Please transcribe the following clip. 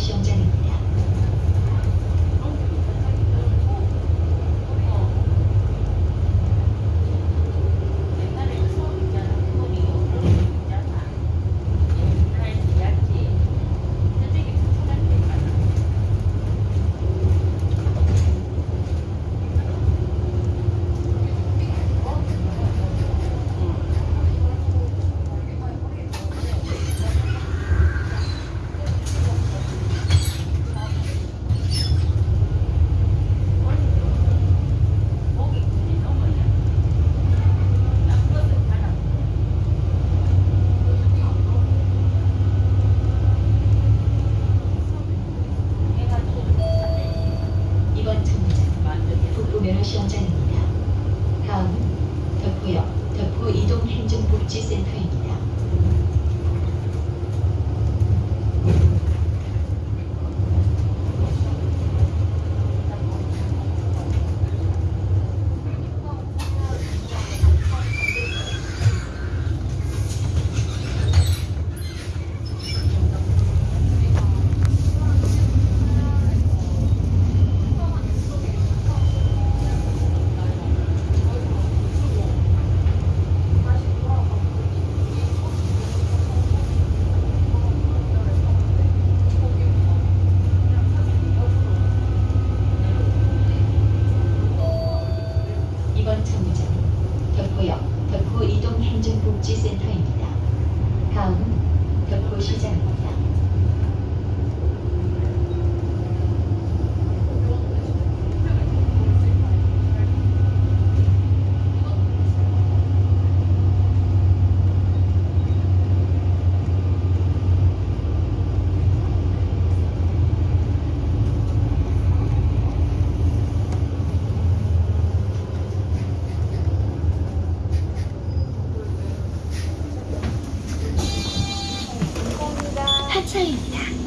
希望在你 시험장입니다. 다음 덕후역 덕후 이동행정복지센터 복지센터입니다. 다음 벽보 시장입니다. 4차입니다.